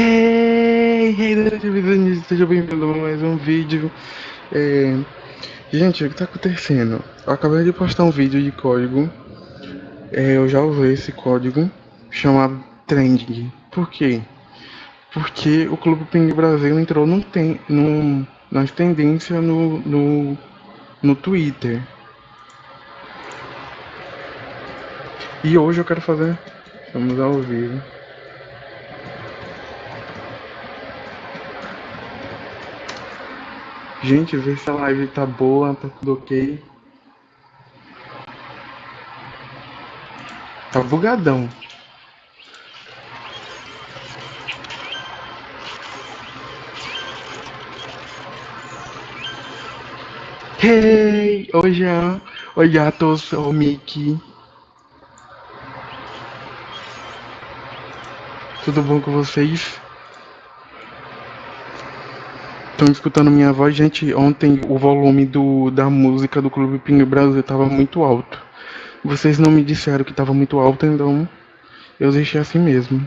Hey, hey, seja bem-vindo a mais um vídeo. É... Gente, o que tá acontecendo? Eu acabei de postar um vídeo de código. É, eu já usei esse código chamado Trending. Por quê? Porque o Clube Ping Brasil entrou num tem, num, nas tendências no, no, no Twitter. E hoje eu quero fazer. Vamos ao vivo. Gente, vê se a live tá boa, tá tudo ok. Tá bugadão. Hey! Oi, Jean. Oi, gatos. Oi, Mickey. Tudo bom com vocês? Estão escutando minha voz, gente? Ontem o volume do, da música do Clube Ping Brasil estava muito alto. Vocês não me disseram que estava muito alto, então eu deixei assim mesmo.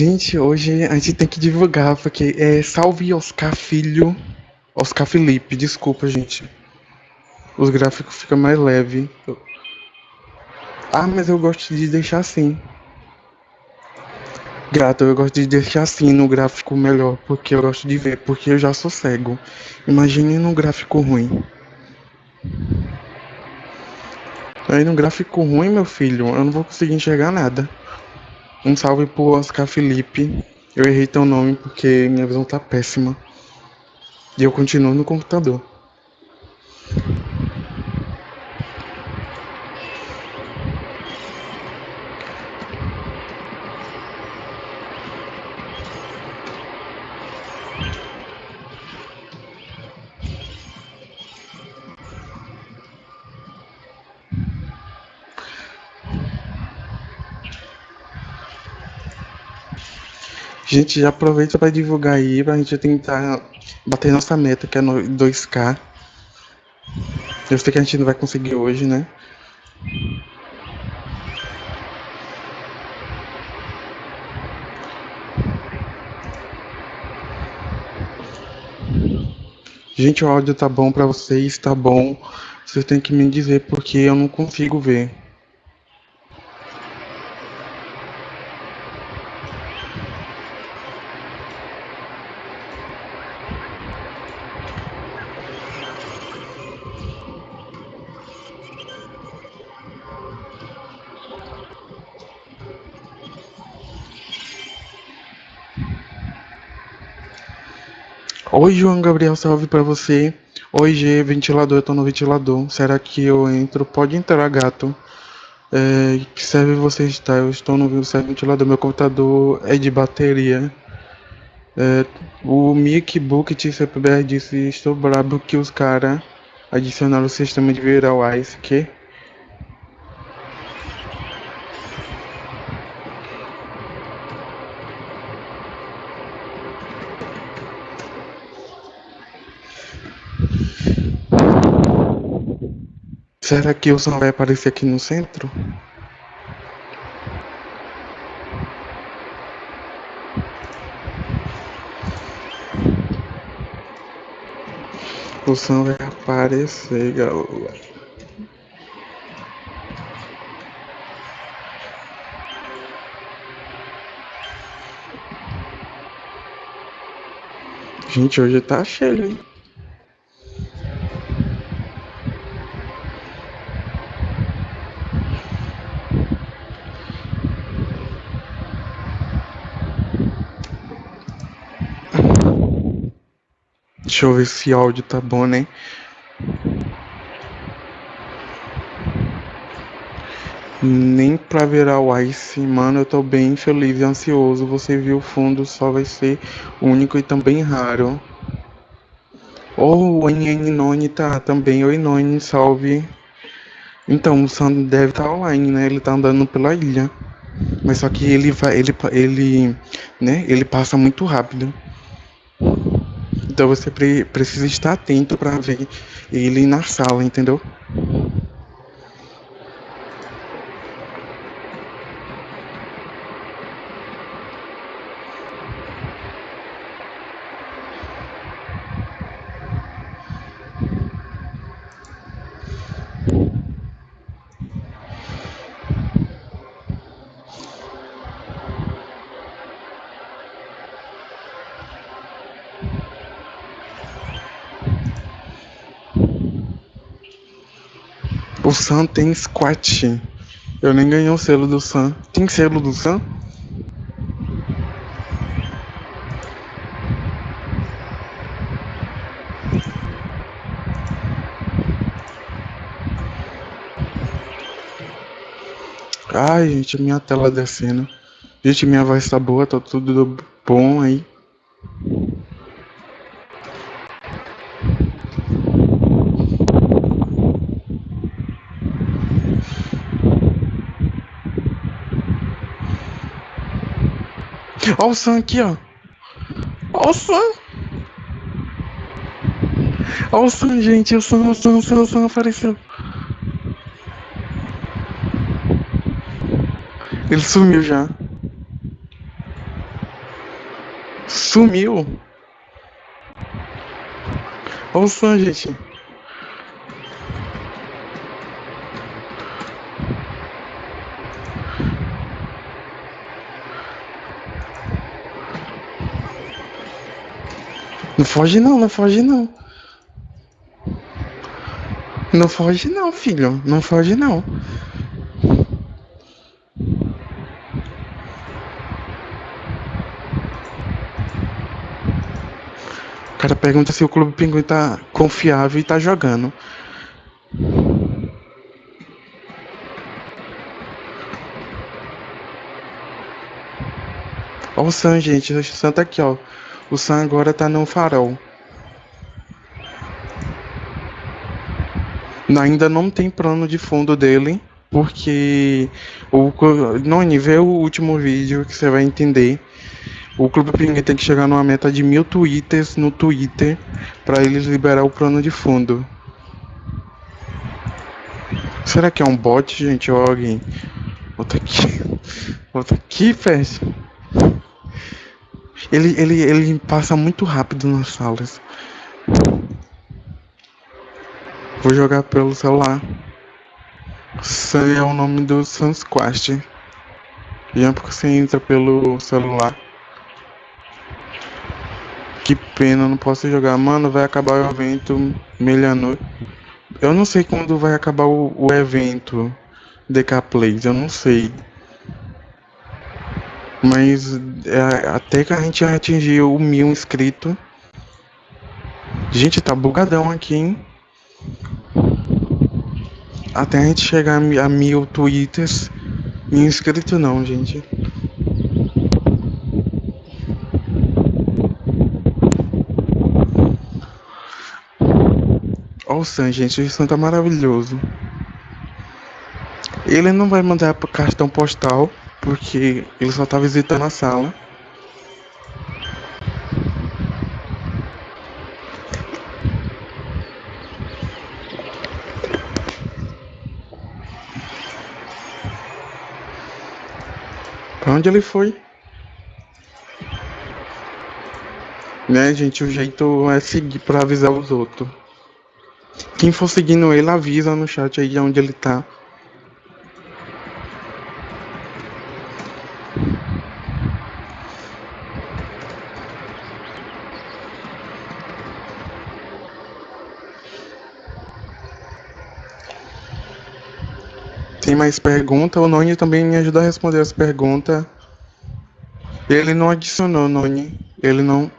Gente, hoje a gente tem que divulgar, porque é salve Oscar Filho. Oscar Felipe, desculpa, gente. Os gráficos ficam mais leves. Ah, mas eu gosto de deixar assim. Gato, eu gosto de deixar assim no gráfico melhor, porque eu gosto de ver, porque eu já sou cego. Imagine num gráfico ruim. Aí num gráfico ruim, meu filho, eu não vou conseguir enxergar nada. Um salve pro Oscar Felipe. Eu errei teu nome porque minha visão tá péssima. E eu continuo no computador. Gente, já aproveita para divulgar aí, pra gente tentar bater nossa meta, que é no 2K. Eu sei que a gente não vai conseguir hoje, né? Gente, o áudio tá bom para vocês, tá bom. Vocês têm que me dizer porque eu não consigo ver. Oi, João Gabriel, salve pra você. Oi, G, ventilador, eu tô no ventilador. Será que eu entro? Pode entrar, gato. É, que serve você está? Eu estou no ventilador. Meu computador é de bateria. É, o Mick Book TCPBR disse: Estou brabo que os caras adicionaram o sistema de Ice. Que? Será que o som vai aparecer aqui no centro? O som vai aparecer, galera. Gente, hoje tá cheio, hein? Deixa eu ver se o áudio tá bom, né? Nem pra virar o Ice, mano, eu tô bem feliz e ansioso. Você viu o fundo, só vai ser único e também raro. Oh, o NN tá também. Oi, Noni, salve. Então, o Sam deve estar tá online, né? Ele tá andando pela ilha. Mas só que ele vai, ele, ele, né? Ele passa muito rápido. Então você pre precisa estar atento para ver ele na sala, entendeu? Sam tem squat. Eu nem ganhei o selo do Sam. Tem selo do Sam? Ai, gente, minha tela descendo. Gente, minha voz tá boa, tá tudo bom aí. Olha o Sam aqui, ó. Olha o Sam. Olha o Sam, gente. O Sam, o Sam, o Sam, o Sam apareceu. Ele sumiu já. Sumiu. Olha o Sam, gente. Não foge não, não foge não. Não foge não, filho. Não foge não. O cara pergunta se o Clube Pinguim tá confiável e tá jogando. Olha o Sam, gente. O Sam tá aqui, ó. O Sam agora tá no farol. Ainda não tem plano de fundo dele, porque o Noni, vê o último vídeo que você vai entender. O Clube Pinguim tem que chegar numa meta de mil twitters no Twitter para eles liberar o plano de fundo. Será que é um bot, gente, ou alguém? Volta aqui. Volta aqui, fecha. Ele, ele, ele passa muito rápido nas salas. Vou jogar pelo celular. Sun é o nome do Sun's Quest. E é porque você entra pelo celular. Que pena, não posso jogar. Mano, vai acabar o evento meia-noite. Eu não sei quando vai acabar o, o evento DK Plays, eu não sei. Mas é, até que a gente atingiu o mil inscritos. Gente, tá bugadão aqui, hein? Até a gente chegar a mil twitters. Mil inscritos não, gente. Olha o Sam, gente. O Sam tá maravilhoso. Ele não vai mandar cartão postal porque ele só tá visitando a sala. Pra onde ele foi? Né, gente, o jeito é seguir pra avisar os outros. Quem for seguindo ele, avisa no chat aí onde ele tá. Tem mais pergunta? O Noni também me ajuda a responder as perguntas. Ele não adicionou, Noni. Ele não.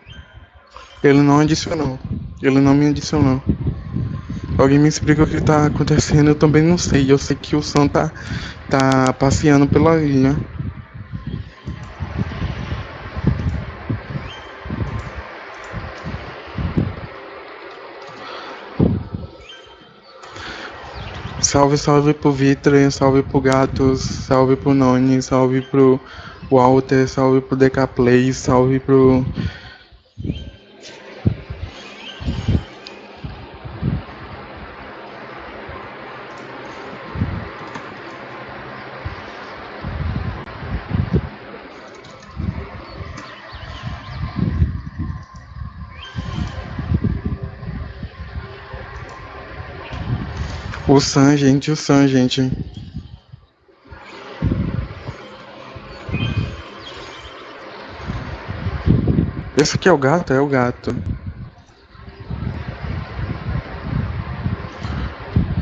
Ele não adicionou. Ele não me adicionou. Alguém me explica o que tá acontecendo, eu também não sei. Eu sei que o Sam tá, tá passeando pela ilha. Salve, salve pro Vitor, salve pro Gatos, salve pro Noni, salve pro Walter, salve pro Decaplay, salve pro. O Sam, gente, o Sam, gente. Esse aqui é o gato? É o gato.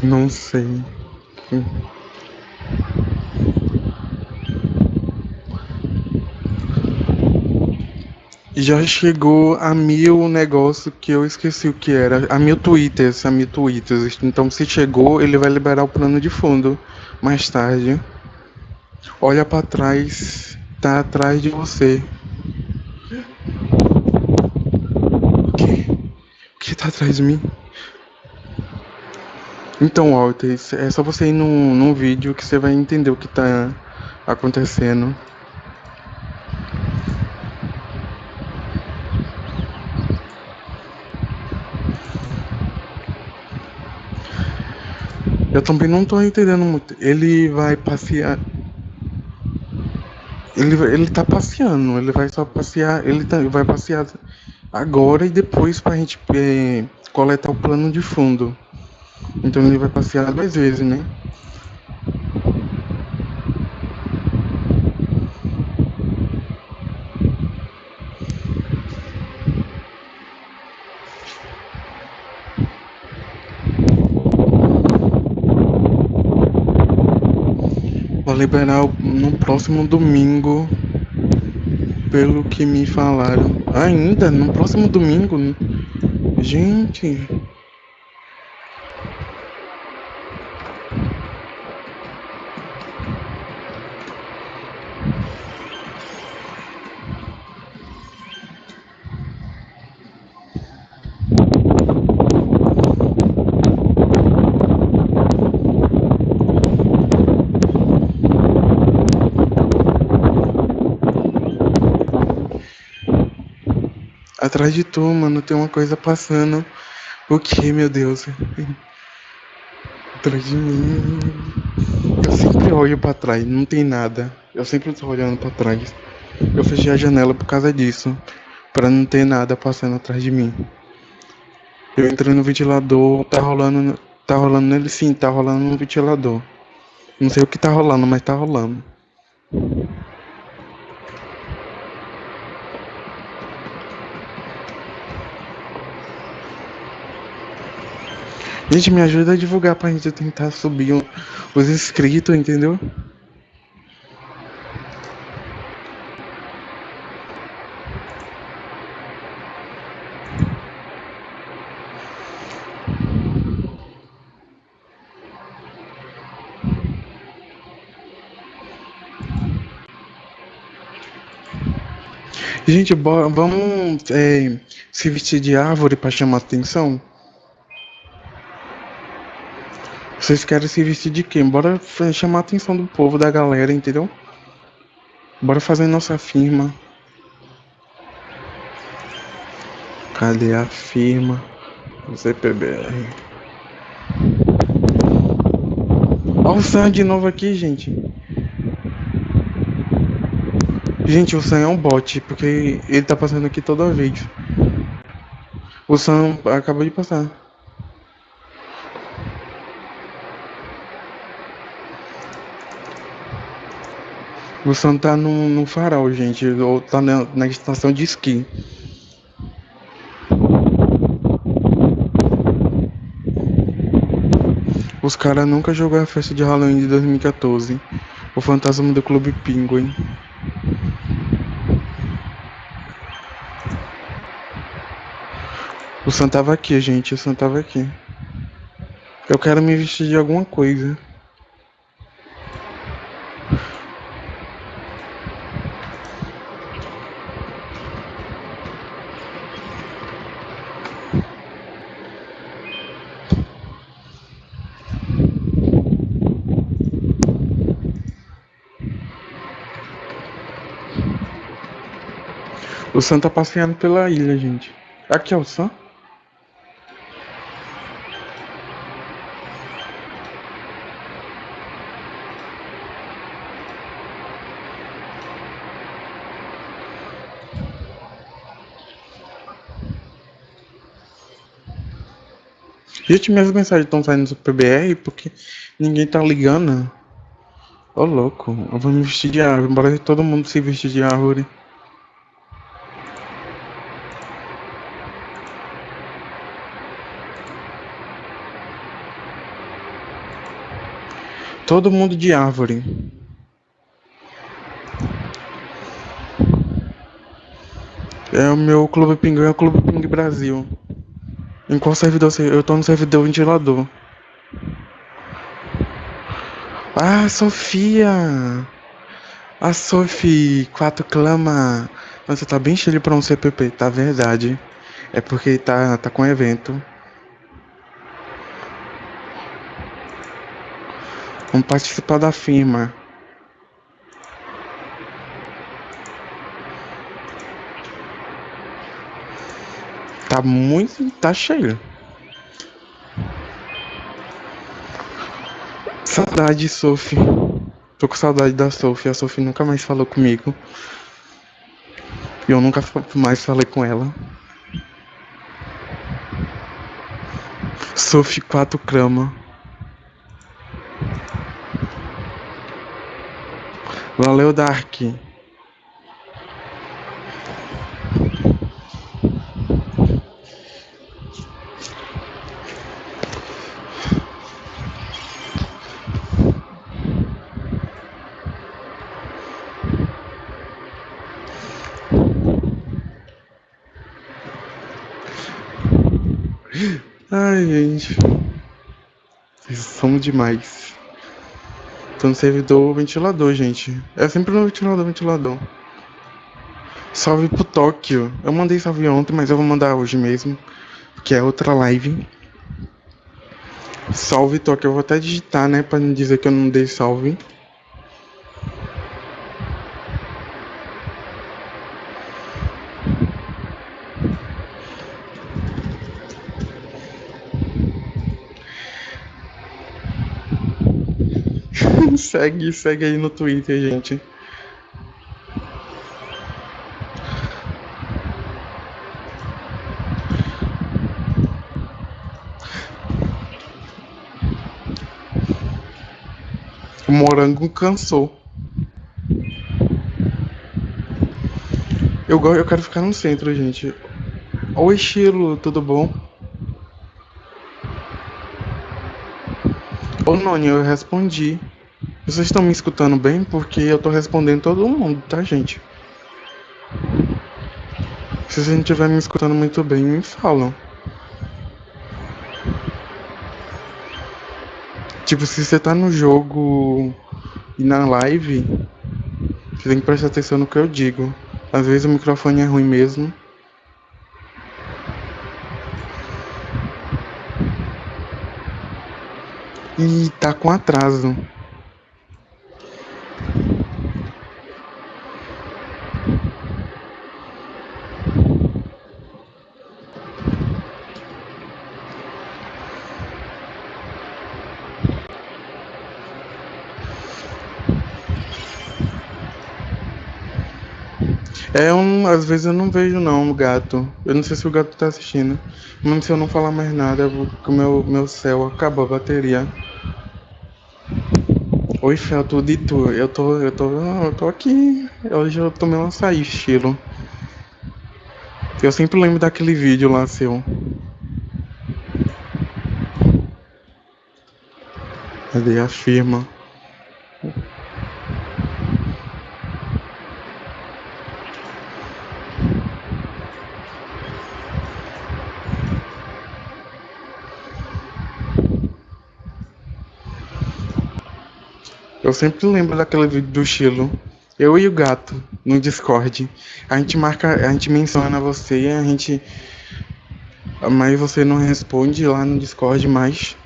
Não sei. Já chegou a mil negócio que eu esqueci o que era. A mil twitters, a mil twitters. Então se chegou, ele vai liberar o plano de fundo mais tarde. Olha para trás, tá atrás de você. O que? O que tá atrás de mim? Então, Walter, é só você ir num, num vídeo que você vai entender o que tá acontecendo. Eu também não tô entendendo muito. Ele vai passear. Ele, ele tá passeando, ele vai só passear. Ele tá, vai passear agora e depois pra gente é, coletar o plano de fundo. Então ele vai passear duas vezes, né? Liberar no próximo domingo, pelo que me falaram. Ainda no próximo domingo? Gente. Atrás de tu, mano, tem uma coisa passando. O que, meu Deus? Atrás de mim. Eu sempre olho pra trás, não tem nada. Eu sempre tô olhando pra trás. Eu fechei a janela por causa disso. Pra não ter nada passando atrás de mim. Eu entrei no ventilador, tá rolando. Tá rolando nele sim, tá rolando no ventilador. Não sei o que tá rolando, mas tá rolando. Gente, me ajuda a divulgar pra gente tentar subir os inscritos, entendeu? Gente, vamos é, se vestir de árvore para chamar atenção? Vocês querem se vestir de quem? Bora chamar a atenção do povo, da galera, entendeu? Bora fazer nossa firma. Cadê a firma? ZPBR. Olha o Sam de novo aqui, gente. Gente, o Sam é um bot, porque ele tá passando aqui toda vez. O Sam acabou de passar. O Sam tá no, no farol, gente. Ou tá na, na estação de esqui. Os caras nunca jogaram a festa de Halloween de 2014. O fantasma do Clube Penguin. O Sam tava aqui, gente. O Sam tava aqui. Eu quero me vestir de alguma coisa. O Sam tá passeando pela ilha, gente. Aqui é o Sam? Gente, minhas mensagens estão saindo do PBR porque ninguém tá ligando. Ô louco, eu vou me vestir de árvore, bora todo mundo se vestir de árvore. Todo mundo de árvore. É o meu Clube Pinguim, é o Clube Ping Brasil. Em qual servidor. Eu tô no servidor ventilador. Ah, Sofia! A Sophie 4 clama. Você tá bem cheio pra um CPP, tá verdade. É porque tá, tá com evento. Vamos participar da firma. Tá muito. tá cheio. Saudade, Sophie. Tô com saudade da Sophie. A Sophie nunca mais falou comigo. E eu nunca mais falei com ela. Sophie 4 crama. Valeu, Dark. Ai, gente. Vocês são demais. Tô no servidor ventilador, gente. É sempre no ventilador, ventilador. Salve pro Tóquio. Eu mandei salve ontem, mas eu vou mandar hoje mesmo. Que é outra live. Salve Tóquio. Eu vou até digitar, né? Pra não dizer que eu não dei salve. Segue, segue aí no Twitter, gente. O morango cansou. Eu, eu quero ficar no centro, gente. Oi, estilo, tudo bom? Ô, Noni, eu respondi. Vocês estão me escutando bem? Porque eu tô respondendo todo mundo, tá, gente? Se você não estiver me escutando muito bem, me falam. Tipo, se você tá no jogo e na live, você tem que prestar atenção no que eu digo. Às vezes o microfone é ruim mesmo. E tá com atraso. Às vezes eu não vejo não o gato. Eu não sei se o gato tá assistindo. Mas se eu não falar mais nada, eu vou, o meu, meu céu acabou a bateria. Oi, Fel, tudo tu? Eu tô. Eu tô. Eu tô aqui. Hoje eu tomei um açaí, estilo. Eu sempre lembro daquele vídeo lá seu. Cadê a firma? Eu sempre lembro daquele vídeo do Chilo. Eu e o gato no Discord. A gente marca, a gente menciona você e a gente. Mas você não responde lá no Discord mais.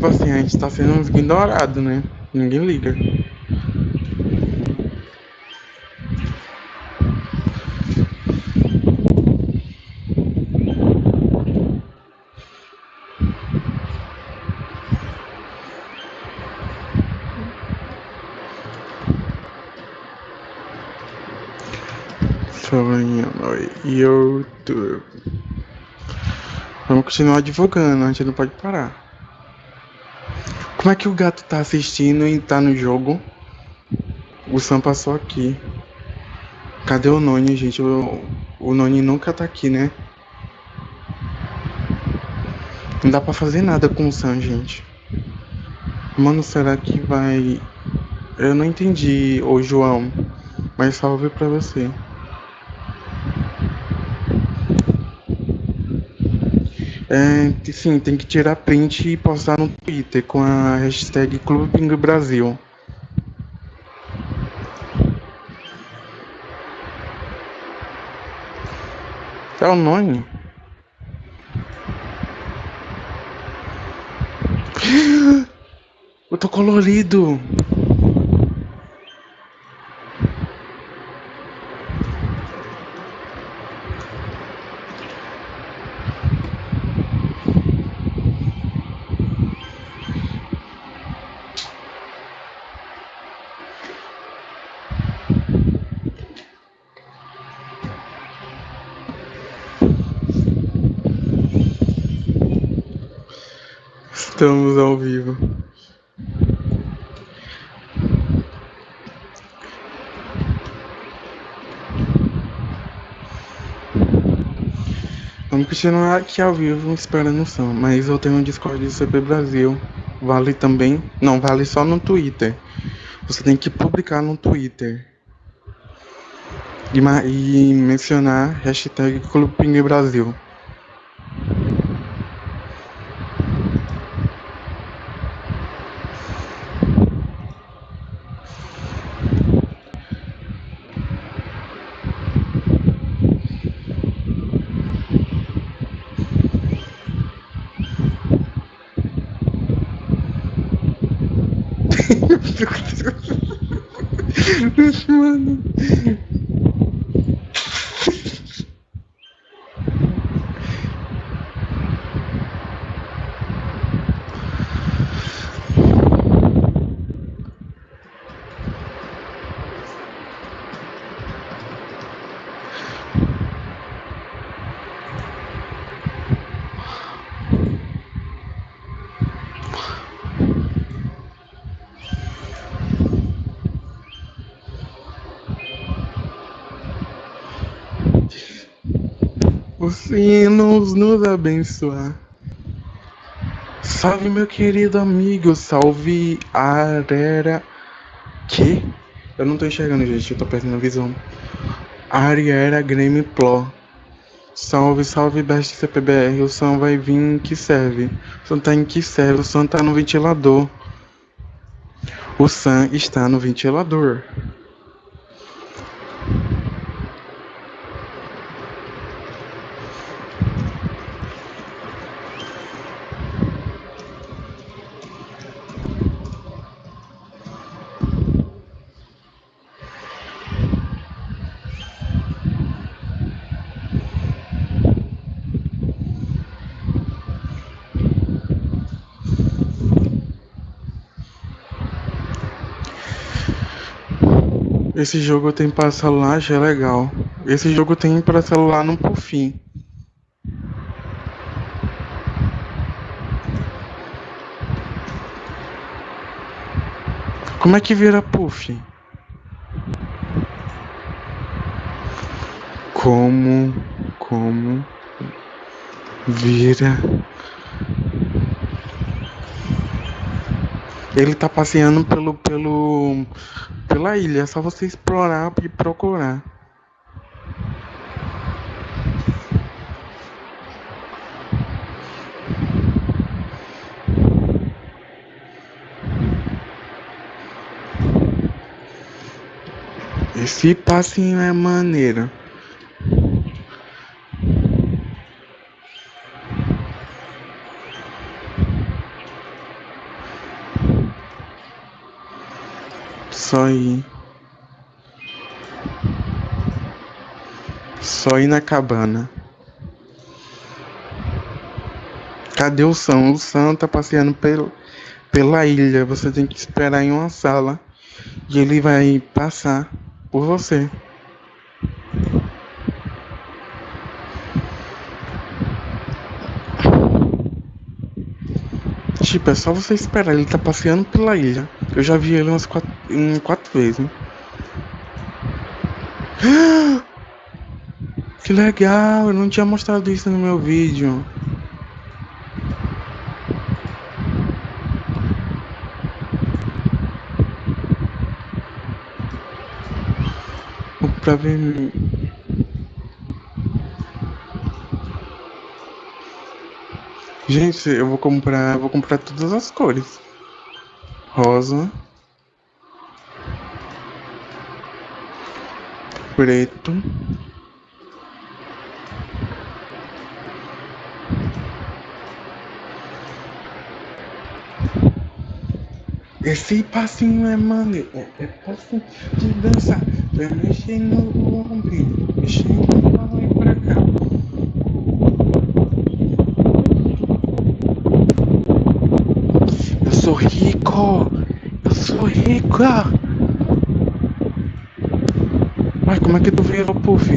Tipo assim, a gente tá sendo uns ignorados, né? Ninguém liga. Sonhando YouTube. Vamos continuar divulgando, a gente não pode parar. Como é que o gato tá assistindo e tá no jogo? O Sam passou aqui. Cadê o Noni, gente? O, o Noni nunca tá aqui, né? Não dá pra fazer nada com o Sam, gente. Mano, será que vai... Eu não entendi, ô João. Mas salve pra você. É, sim, tem que tirar print e postar no Twitter com a hashtag Clube Pingo Brasil. É o nome? Eu tô colorido. Estamos ao vivo. Vamos continuar aqui ao vivo esperando o som, mas eu tenho um Discord do CP Brasil. Vale também? Não, vale só no Twitter. Você tem que publicar no Twitter. E, e mencionar hashtag Clube Brasil. Mano. Os sinos nos abençoar. Salve, meu querido amigo. Salve, Arera. Que? Eu não tô enxergando, gente. Eu tô perdendo a visão. Ariera Grêmio Pro. Salve, salve, Best CPBR. O som vai vir em que serve? O som tá em que serve? O som tá no ventilador. O Sam está no ventilador. Esse jogo tem para celular, já é legal. Esse jogo tem para celular no Puffin. Como é que vira Puff? Como, como vira Ele tá passeando pelo, pelo, pela ilha. É só você explorar e procurar. Esse passinho é maneiro. Só ir. Só ir na cabana. Cadê o Sam? O Sam tá passeando pelo, pela ilha. Você tem que esperar em uma sala. E ele vai passar por você. Tipo, é só você esperar. Ele tá passeando pela ilha. Eu já vi ele umas quatro, em quatro vezes. Né? Que legal, eu não tinha mostrado isso no meu vídeo. Pra ver. Gente, eu vou comprar, vou comprar todas as cores. Rosa, preto, Esse passinho é maneiro, é, é passinho de dançar, vai mexendo no ombro, mexendo lá e pra cá. Eu sou rico, eu rica. Mas como é que tu virou puff?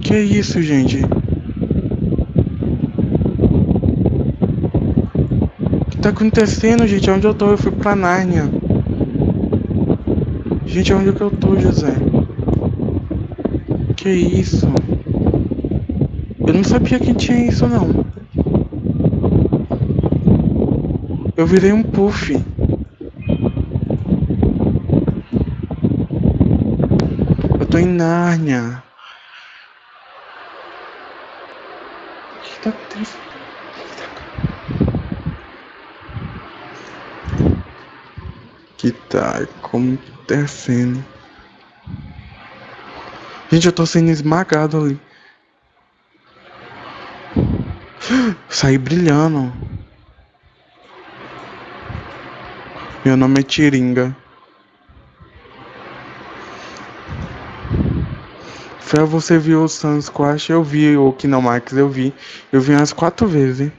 Que isso, gente? O que tá acontecendo, gente? Onde eu tô? Eu fui pra Nárnia. Gente, onde é que eu tô, José? Que isso? Eu não sabia que tinha isso, não. Eu virei um puff. Eu tô em Nárnia. tá acontecendo? Que tá acontecendo? Gente, eu tô sendo esmagado ali. Saí brilhando. Meu nome é Tiringa. Fé, você viu o Sunsquash? Eu vi o Kinemax, eu vi. Eu vi umas quatro vezes.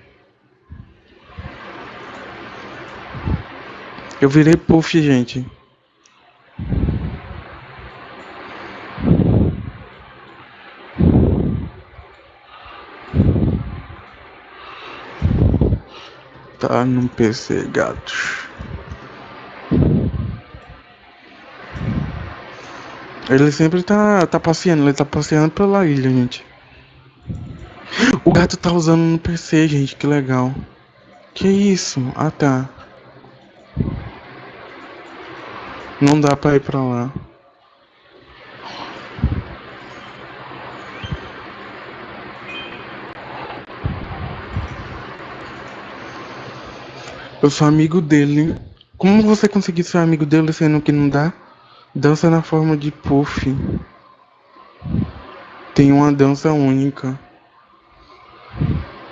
Eu virei puff, gente. Tá no PC, gatos. Ele sempre tá, tá passeando, ele tá passeando pela ilha, gente. O gato tá usando no PC, gente, que legal. Que isso? Ah, tá. Não dá pra ir pra lá. Eu sou amigo dele. Como você conseguiu ser amigo dele sendo que não dá? Dança na forma de puff. Tem uma dança única.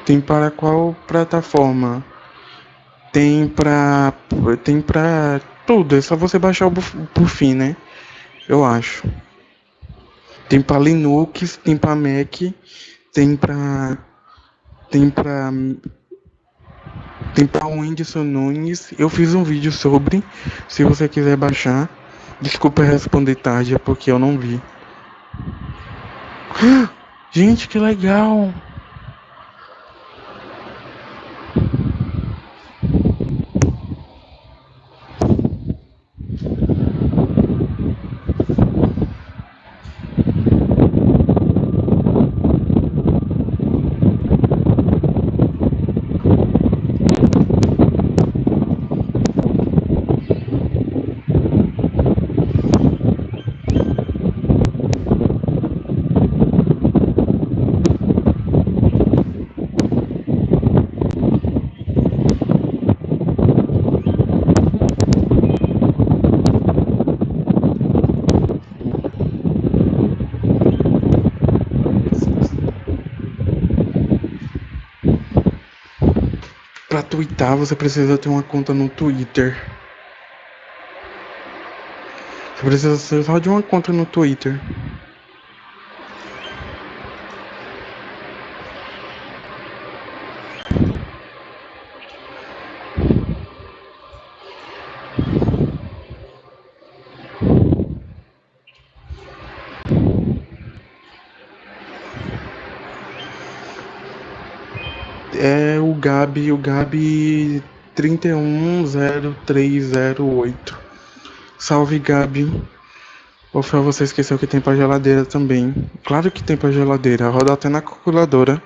Tem para qual plataforma? Tem pra. Tem pra tudo. É só você baixar o Puffin, né? Eu acho. Tem pra Linux, tem pra Mac, tem pra tem pra tem pra Whindersson Nunes. Eu fiz um vídeo sobre. Se você quiser baixar. Desculpa responder tarde, é porque eu não vi. Gente, que legal! Para twittar, você precisa ter uma conta no Twitter. Você precisa só de uma conta no Twitter. É o Gabi, o Gabi 310308. Salve Gabi. Foi você esqueceu que tem pra geladeira também. Claro que tem pra geladeira, roda até na calculadora.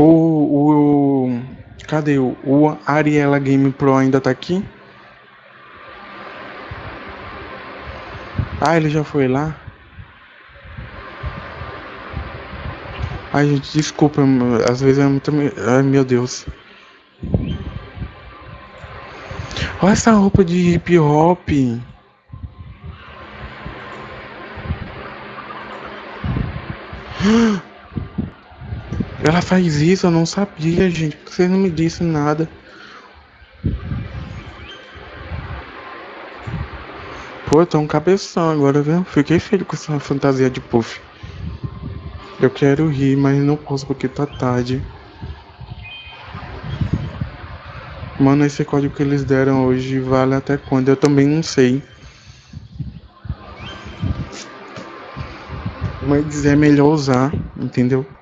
O, o. Cadê o, o Ariela Game Pro ainda tá aqui? Ah, ele já foi lá? Ai, gente, desculpa, às vezes é muito. Ai, meu Deus. Olha essa roupa de hip hop. Ela faz isso, eu não sabia, gente. Você não me disse nada? Pô, tô um cabeção agora, viu? Fiquei feliz com essa fantasia de puff. Eu quero rir, mas não posso porque tá tarde. Mano, esse código que eles deram hoje vale até quando? Eu também não sei. Mas é melhor usar, entendeu?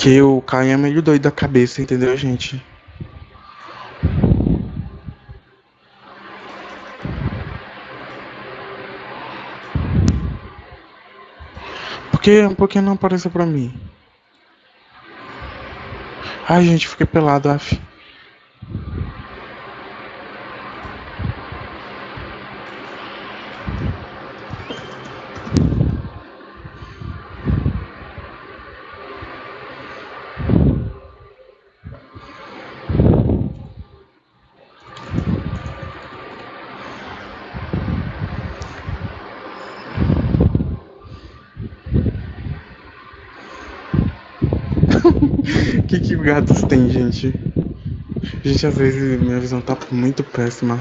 Que o Caio é meio doido da cabeça, entendeu, gente? Por que, por que não apareceu pra mim? Ai, gente, fiquei pelado, af. Que que gatos tem, gente? Gente, às vezes minha visão tá muito péssima.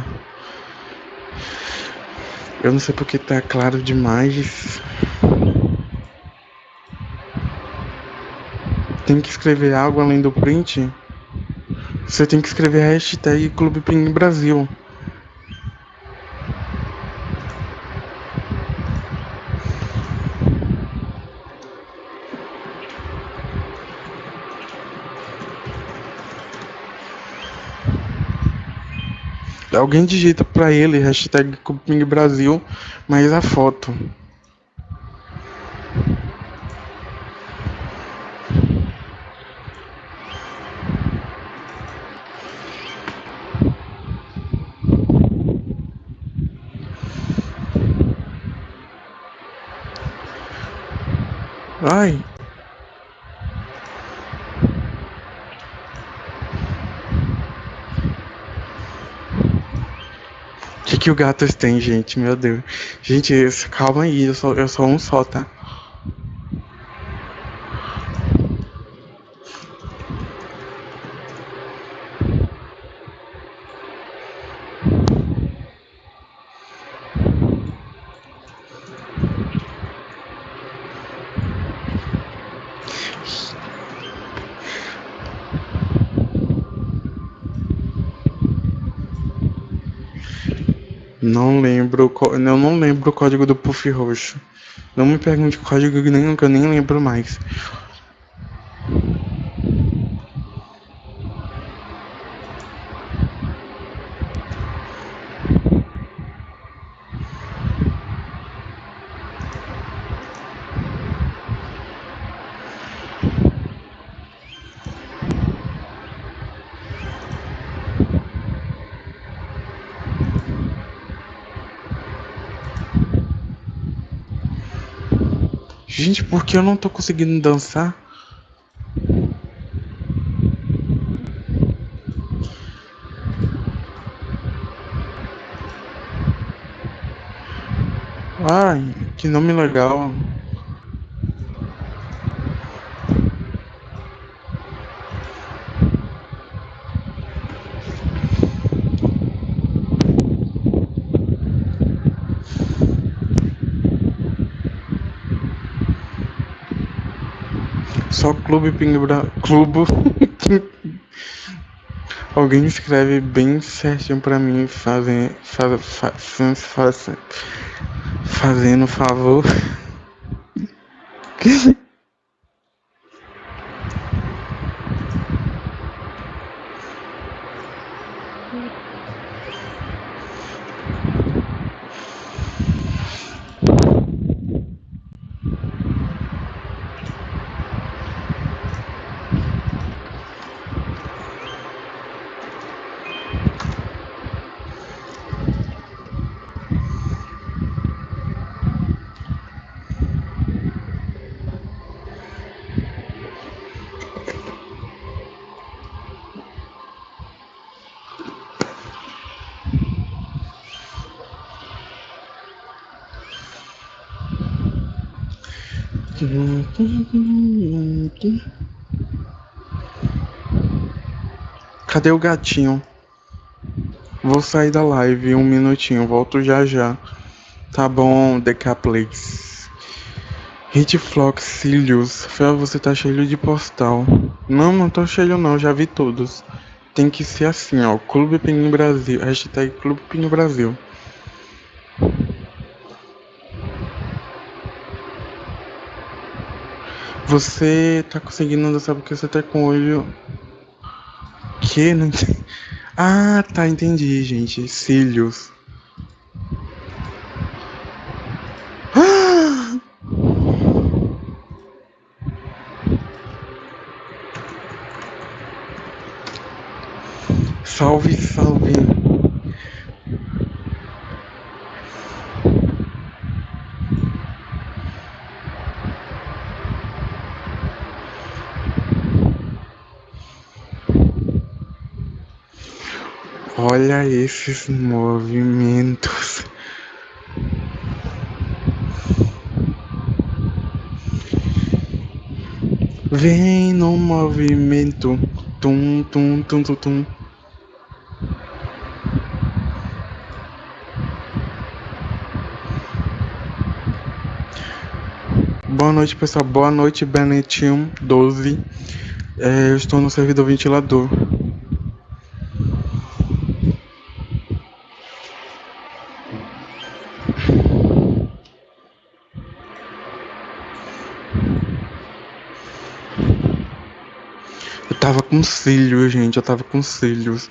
Eu não sei porque tá claro demais. Tem que escrever algo além do print? Você tem que escrever hashtag Clube Pinguim Brasil. Alguém digita pra ele hashtag Cupim Brasil, mas a foto. Ai. Que, que o gato tem, gente? Meu Deus. Gente, calma aí, eu sou, eu sou um só, tá? Não lembro, eu não lembro o código do Puff Roxo. Não me pergunte código nenhum que eu nem lembro mais. Gente, por que eu não tô conseguindo dançar? Ai, que nome legal. Só Clube Pingbra... Clube... Alguém escreve bem certinho pra mim, fazem, faz, faz, faz, fazendo favor. Cadê o gatinho? Vou sair da live um minutinho, volto já já. Tá bom, Decaplays. Hitflox Cílios. Fel, você tá cheio de postal. Não, não tô cheio não, já vi todos. Tem que ser assim, ó. Clube Pinho Brasil. Hashtag Clube Pinho Brasil. Você tá conseguindo dançar porque você tá com o olho. Que? Não entendi. Ah, tá, entendi, gente. Cílios. Salve. Olha esses movimentos. Vem no movimento. Tum, tum, tum, tum, tum. Boa noite, pessoal. Boa noite, Benetinho 12. É, eu estou no servidor ventilador. Com cílios, gente. Eu tava com cílios.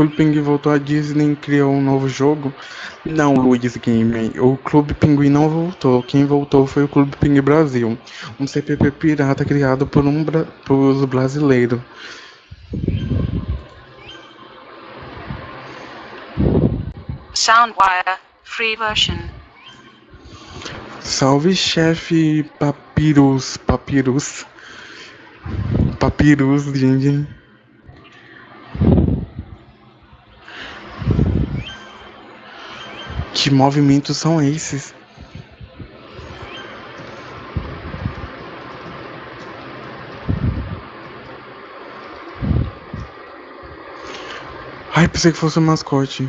Clube Pinguim voltou à Disney e criou um novo jogo? Não, Luiz Game. O Clube Pinguim não voltou. Quem voltou foi o Clube Pinguim Brasil, um CPP pirata criado por um bra por brasileiro. Soundwire, free version. Salve, chefe Papyrus, Papyrus. Papyrus, gente. Que movimentos são esses? Ai, pensei que fosse um mascote.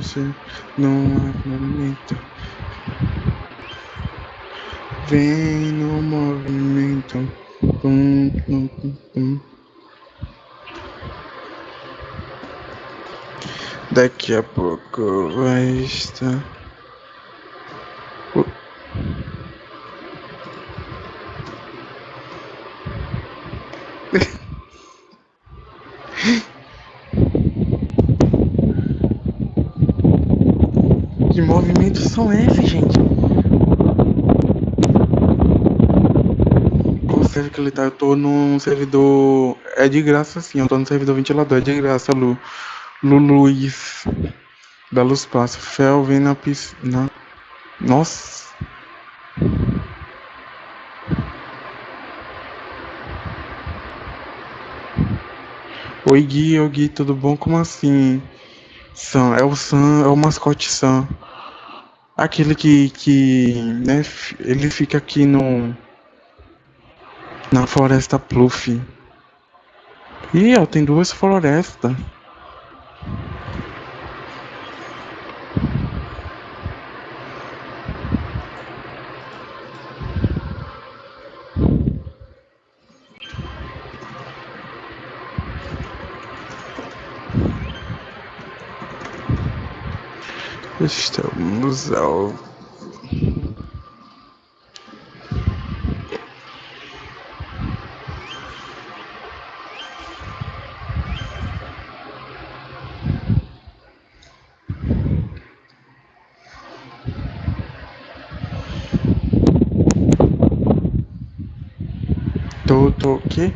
Vamos no movimento. Vem no movimento. Tum, tum, tum, tum. Daqui a pouco vai estar. Uh. Que são esses, gente? Server que ele tá? Eu tô num servidor. É de graça sim, eu tô no servidor ventilador, é de graça, Lu. Lu Luiz. Da Luz Passa. Fel vem na piscina. Nossa. Oi Gui, oi Gui, tudo bom? Como assim? Sam, é o Sam, é o mascote Sam. Aquele que, que, né, ele fica aqui no, na floresta Pluff. Ih, ó, tem duas florestas. Estamos ao Tô, tô, quê?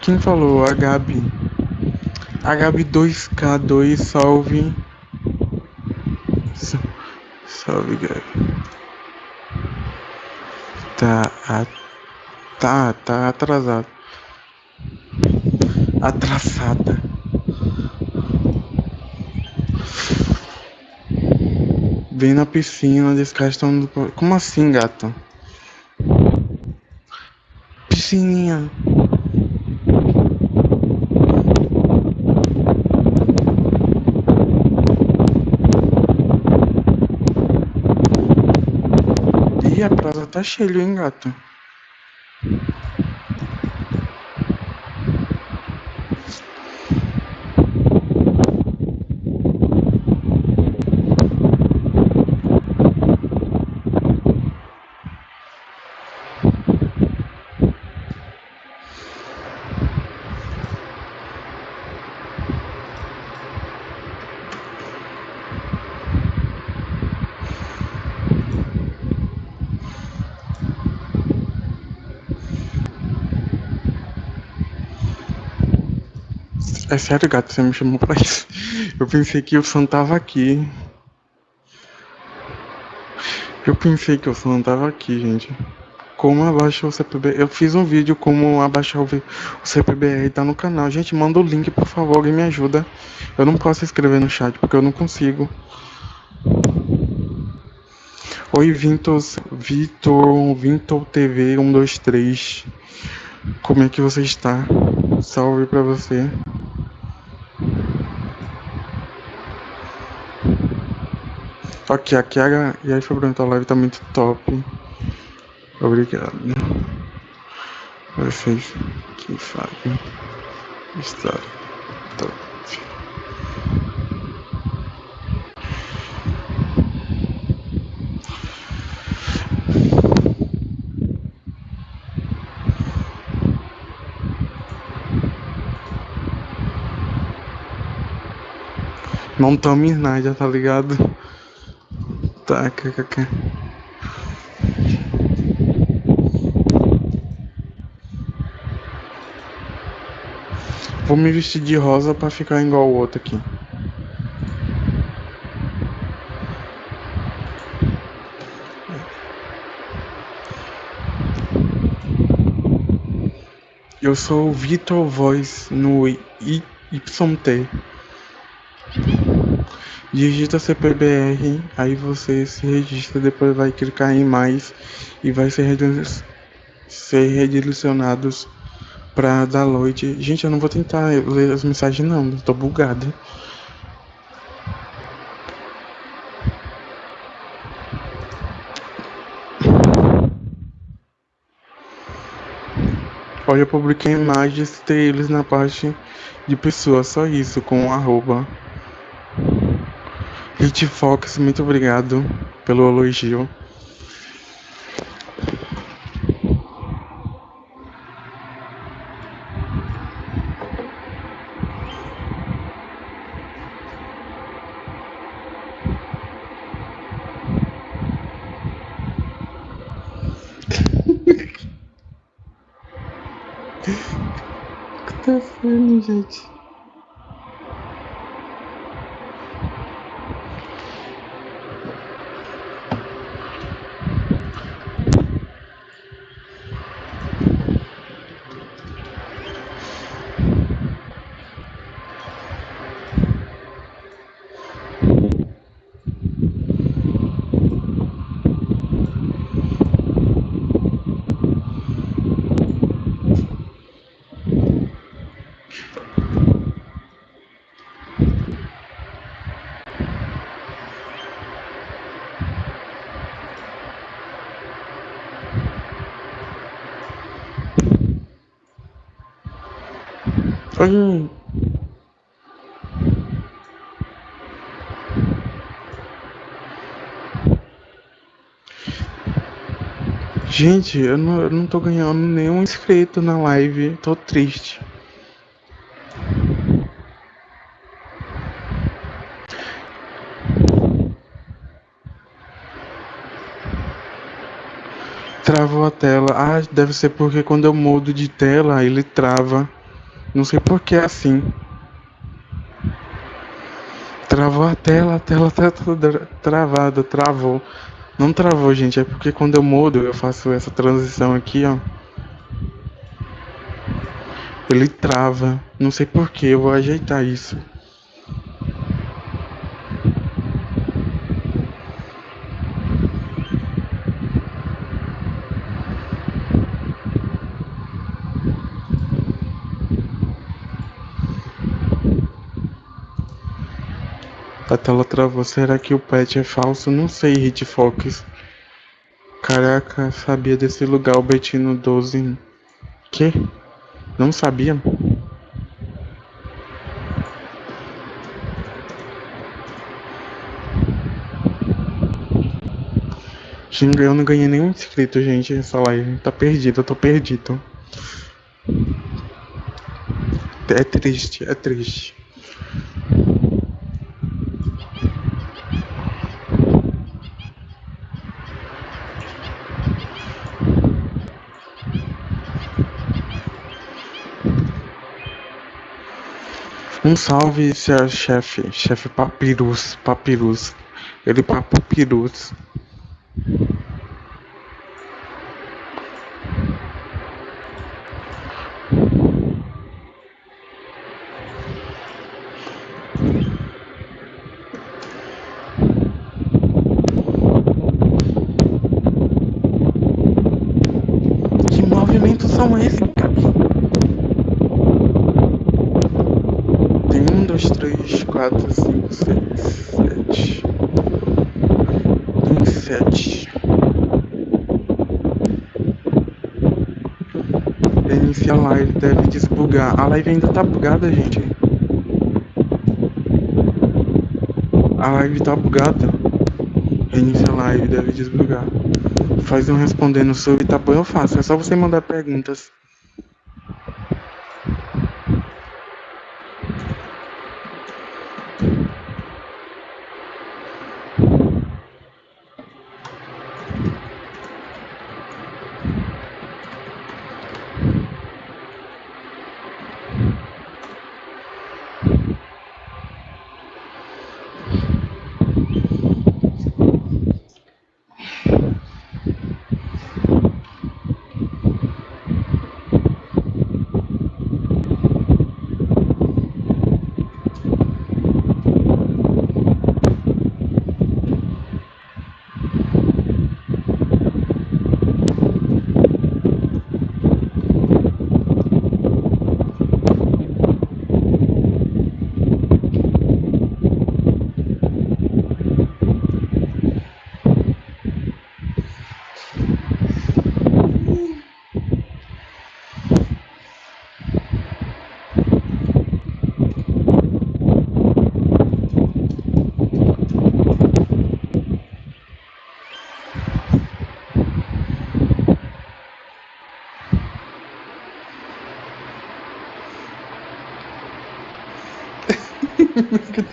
Quem falou? A Gabi. A Gabi 2K2, salve. Sa- Salve, Gabi. Tá, a- tá, tá atrasado. Atrasada. Vem na piscina, descastando. Como assim, gato? Piscininha. Tá cheia, hein, gato? É sério, gato, você me chamou pra isso. Eu pensei que o Sam tava aqui. Eu pensei que o Sam tava aqui, gente. Como abaixar o CPBR? Eu fiz um vídeo como abaixar o o CPBR, tá no canal. Gente, manda o link, por favor, alguém me ajuda. Eu não posso escrever no chat porque eu não consigo. Oi, Vintos, Vitor, Vintor TV 123. Como é que você está? Salve pra você. Ok, a... E aí, Fabrão, tua live tá muito top. Obrigado. Vocês que fazem estar top. Não tome nada, tá ligado? Tá, kkk. Vou me vestir de rosa pra ficar igual o outro aqui. Eu sou o Vitor Voz no YT. Digita CPBR, aí você se registra, depois vai clicar em mais e vai ser, ser redirecionados para download. Gente, eu não vou tentar ler as mensagens não, tô bugado. Olha, eu publiquei imagens deles na parte de pessoas, só isso, com um arroba. Hitfox, muito obrigado pelo elogio. O que tá fazendo, gente? Oi. Gente, eu não, eu não tô ganhando nenhum inscrito na live, tô triste. Travou a tela. Ah, deve ser porque quando eu mudo de tela ele trava. Não sei por que é assim. Travou a tela, a tela tá toda travada, travou. Não travou, gente, é porque quando eu mudo, eu faço essa transição aqui, ó. Ele trava. Não sei por que, eu vou ajeitar isso. Tela travou. Será que o pet é falso? Não sei, Hitfox. Caraca, sabia desse lugar, o Betino 12. Que? Não sabia? Xinga, eu não ganhei nenhum inscrito, gente, essa live. Tá perdido, eu tô perdido. É triste, é triste. Um salve, seu chefe, chefe Papirus, Papirus. Ele Papirus movimentos são esses, cara? Tem um, dois, três, quatro, cinco, seis, sete. sete. Iniciar a live, deve desbugar. A live ainda tá bugada, gente. A live tá bugada. Inicia a live, deve desbugar. Faz um respondendo sobre Itapuã, eu faço. É só você mandar perguntas.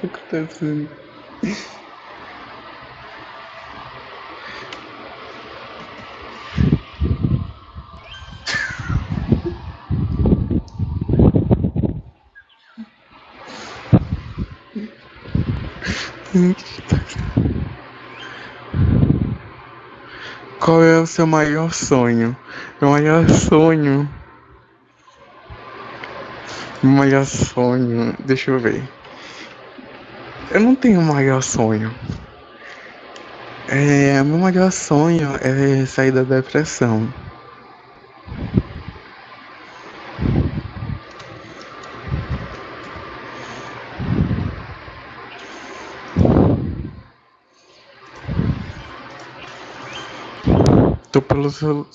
o Qual é o seu maior sonho? Meu maior sonho. Meu maior sonho. Deixa eu ver. Eu não tenho maior sonho. É, meu maior sonho é sair da depressão. Tô pelo celu...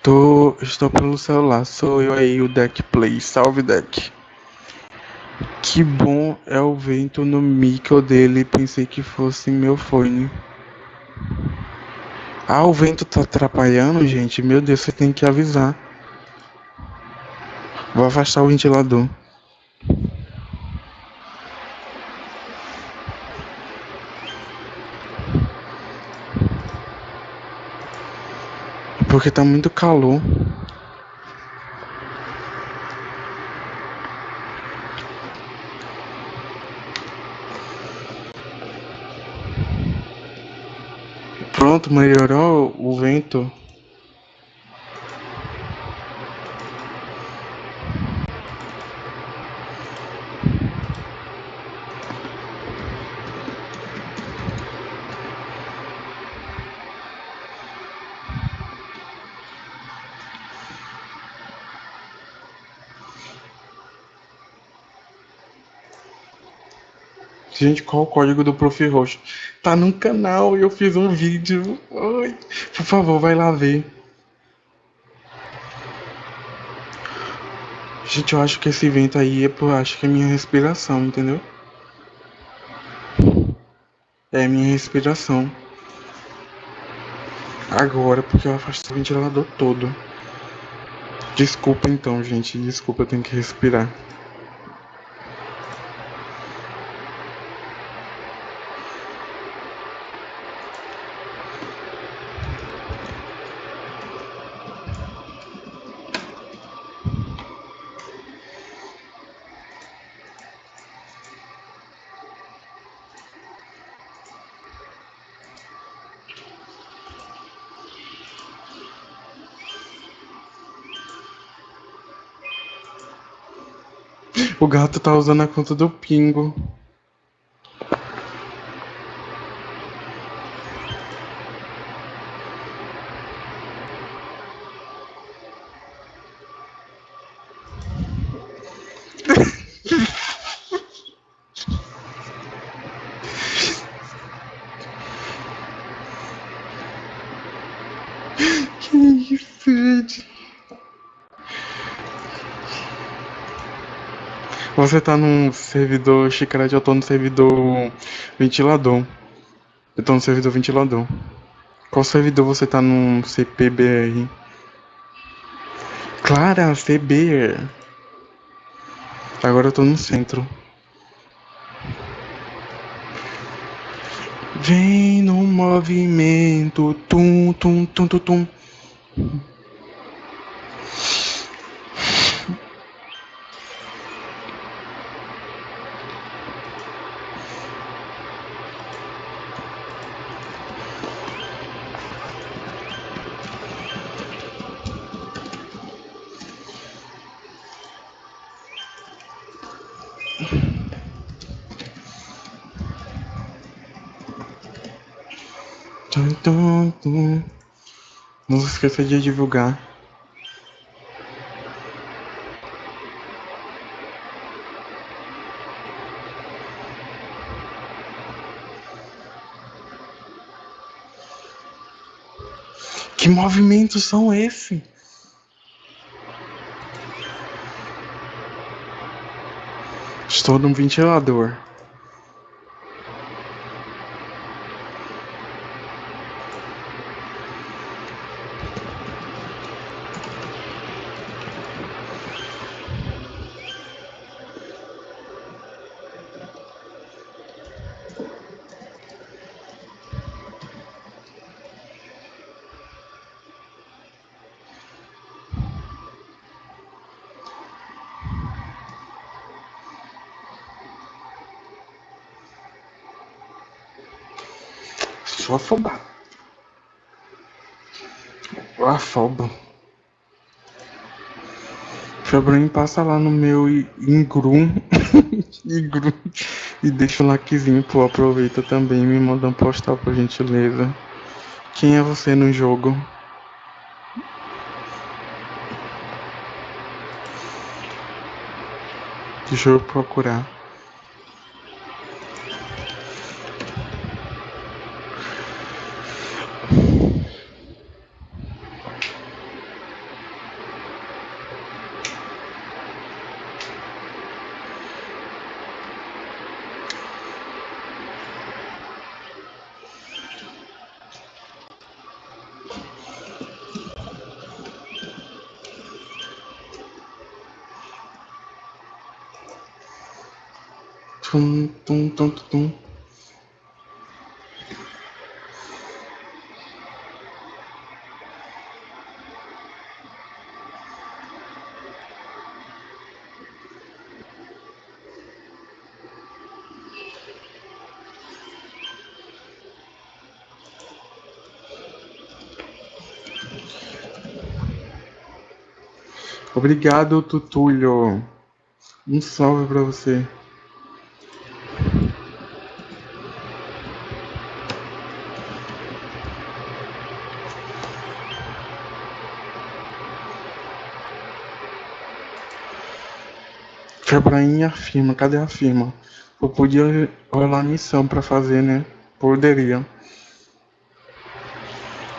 Tô... Estou pelo celular. Sou eu aí, o Deck Play. Salve, Deck. Que bom é o vento no micro dele. Pensei que fosse meu fone. Ah, o vento tá atrapalhando, gente. Meu Deus, você tem que avisar. Vou afastar o ventilador. Porque tá muito calor. Pronto, melhorou o vento. Gente, qual o código do Prof. Roxo? Tá no canal e eu fiz um vídeo. Ai, por favor, vai lá ver. Gente, eu acho que esse vento aí é por, acho que é minha respiração, entendeu? É minha respiração. Agora, porque eu afastei o ventilador todo. Desculpa então, gente. Desculpa, eu tenho que respirar. O gato tá usando a conta do Pingo. Você tá num servidor chiclete, eu tô no servidor ventilador. Eu tô no servidor ventilador. Qual servidor você tá no CPBR? Clara, CB. Agora eu tô no centro. Vem no movimento, tum, tum, tum, tum. Tum, esqueça de divulgar. Que movimentos são esses? Estou num ventilador. Sou afobado. Afobo. Febrinho passa lá no meu Ingrum, Ingrum e deixa o likezinho, pô, aproveita também, me manda um postal por gentileza. Quem é você no jogo? Deixa eu procurar. Tum, tum, tum, tum, tum. Obrigado, Tutulho. Um salve pra você. Febraim afirma, cadê a firma? Eu podia rolar missão pra fazer, né? Poderia.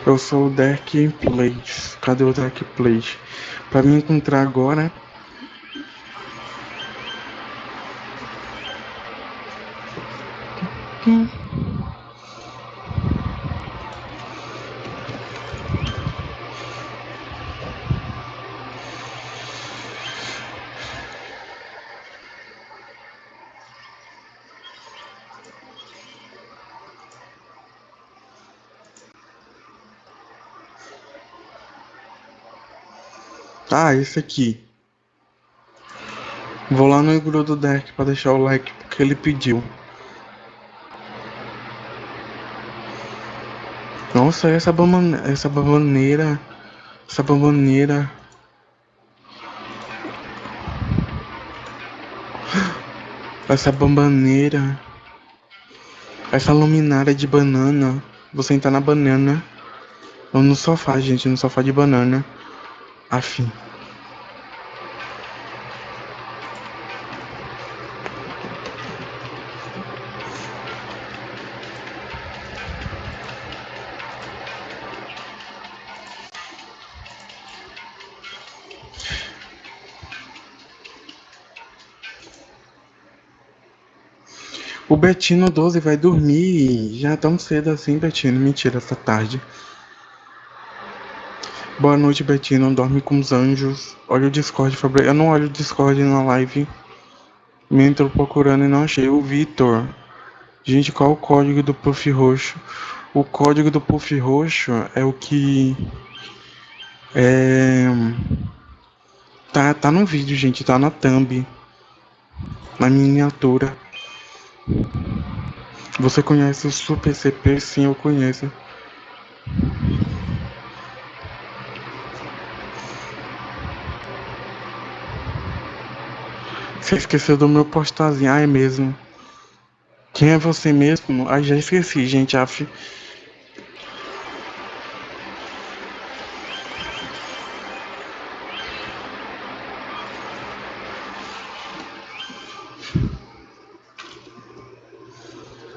Eu sou o Derek Plate. Cadê o Derek Plate? Pra me encontrar agora. Ah, esse aqui. Vou lá no grupo do deck para deixar o like porque ele pediu. Nossa, essa bamban essa bambaneira, essa bambaneira. Essa bambaneira. Essa luminária de banana. Vou sentar na banana. Ou no sofá, gente, no sofá de banana afim. O Betino 12 vai dormir. Já tão cedo assim, Betino. Mentira, essa tarde. Boa noite, Betino. Dorme com os anjos. Olha o Discord, Fabrício. Eu não olho o Discord na live. Me entrou procurando e não achei. O Vitor. Gente, qual o código do Puff Roxo? O código do Puff Roxo é o que. É. Tá, tá no vídeo, gente. Tá na thumb. Na miniatura. Você conhece o Super CP? Sim, eu conheço. Você esqueceu do meu postarzinho. Ah, é mesmo. Quem é você mesmo? Ah, já esqueci, gente. Af...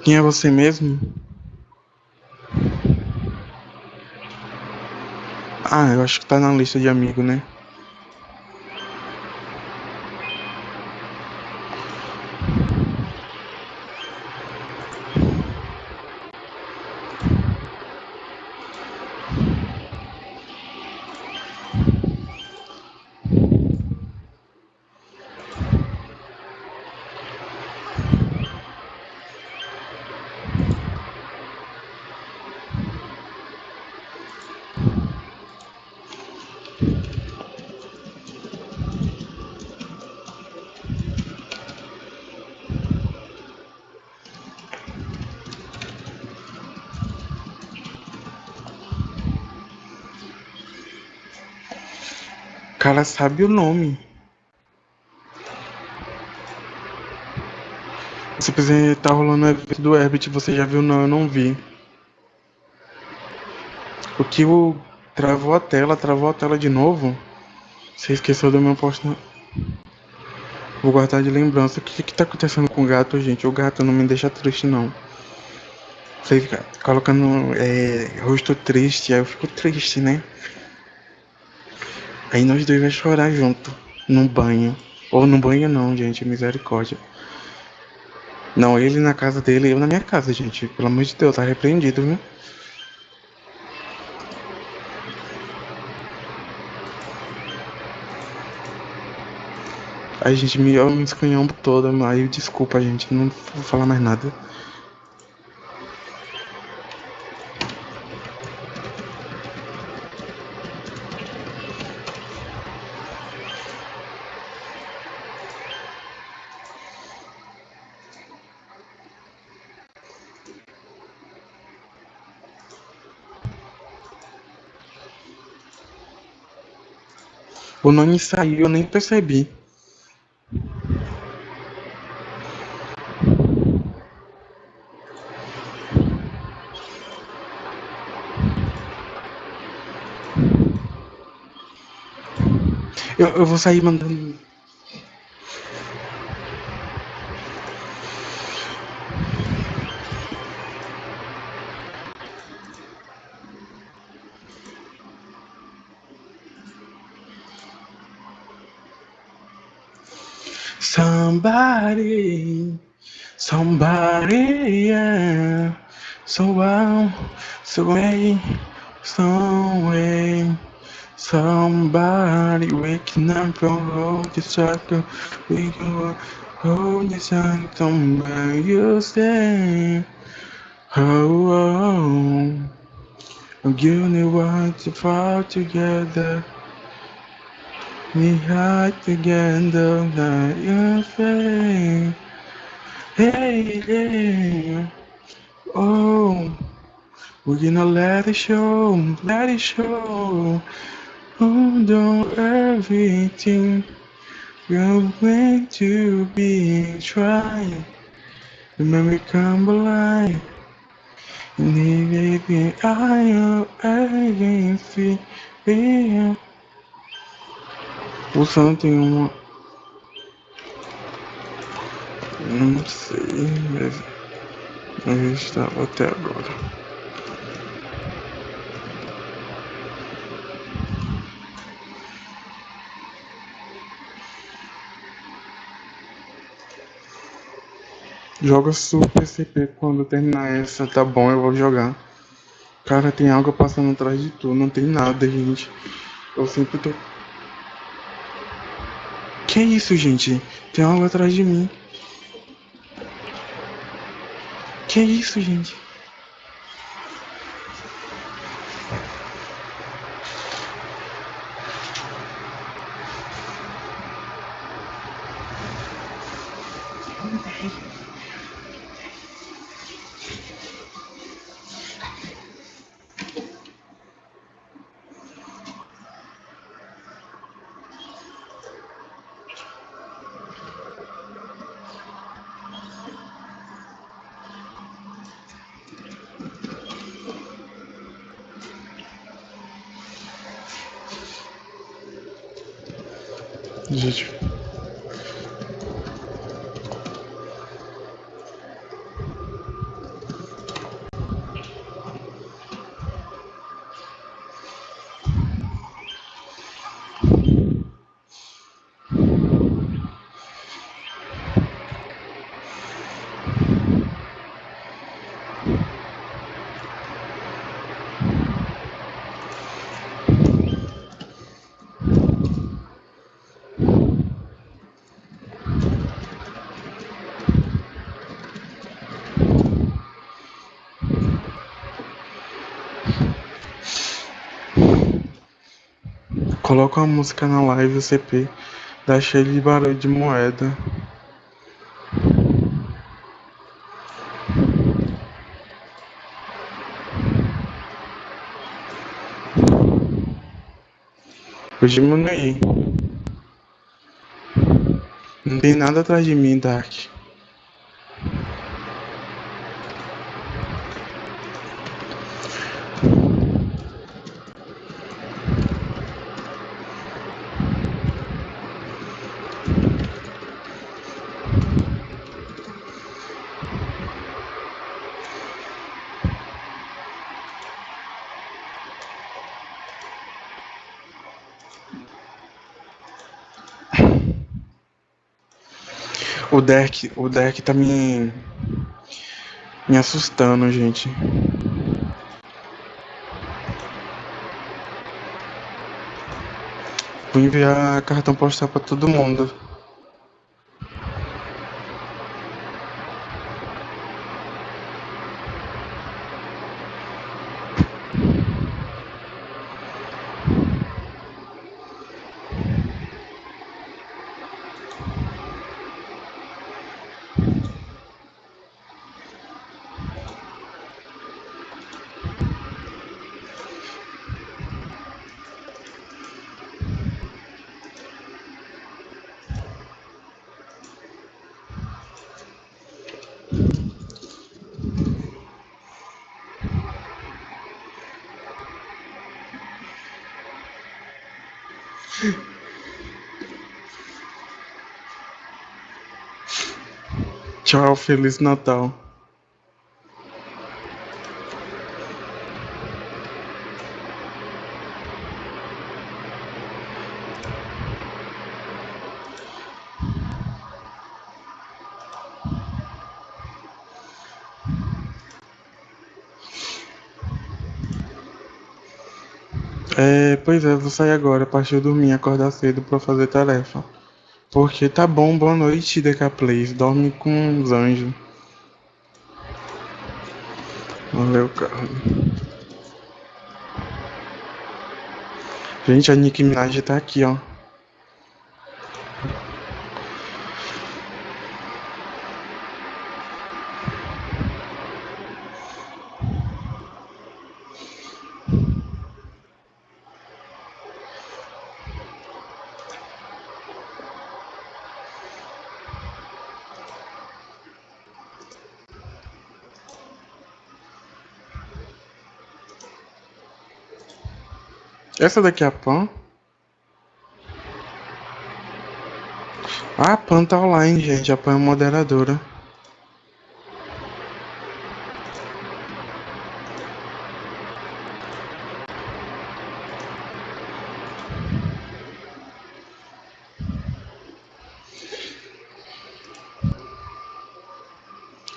Quem é você mesmo? Ah, eu acho que tá na lista de amigo, né? Cara sabe o nome. Se quiser tá rolando o evento do Herbert, você já viu? Não, eu não vi. O que o travou a tela, travou a tela de novo. Você esqueceu do meu posto. Vou guardar de lembrança. O que que tá acontecendo com o gato, gente? O gato não me deixa triste, não. Você fica colocando é, rosto triste, aí eu fico triste, né? Aí nós dois vamos chorar junto, no banho. Ou no banho não, gente, misericórdia. Não, ele na casa dele, eu na minha casa, gente. Pelo amor de Deus, tá repreendido, viu? Aí, gente, me, eu me escanhamos toda, aí desculpa, gente, não vou falar mais nada. O nome saiu, eu nem percebi. Eu, eu vou sair mandando. Somebody, somebody, yeah. So wow, so way, some way. Somebody waking up from hold the circle. We can hold the sun somewhere you stay. Oh, oh. You know what to fall together. We hide together, not your face. Hey, hey, oh, we're gonna let it show, let it show. Oh, don't everything we're meant to be trying. Remember, come alive. And baby, I am everything. Yeah. O Sam tem uma. Não sei, mas. Eu estava até agora. Joga Super CP quando terminar essa, tá bom, eu vou jogar. Cara, tem água passando atrás de tu, não tem nada, gente. Eu sempre tô. Que isso, gente? Tem algo atrás de mim. Que isso, gente? Gente. Coloca uma música na live CP, dá cheio de barulho de moeda. Vou diminuir. Não tem nada atrás de mim, Dark. O deck, o deck tá me me assustando, gente. Vou enviar cartão postal para todo mundo. Feliz Natal. É, pois é, vou sair agora, partir de dormir, acordar cedo pra fazer tarefa. Porque tá bom, boa noite, Decaplays. Dorme com os anjos. Valeu, cara. Gente, a Nicki Minaj tá aqui, ó. Essa daqui é a Pan? Ah, a Pan tá online, gente. A Pan é moderadora.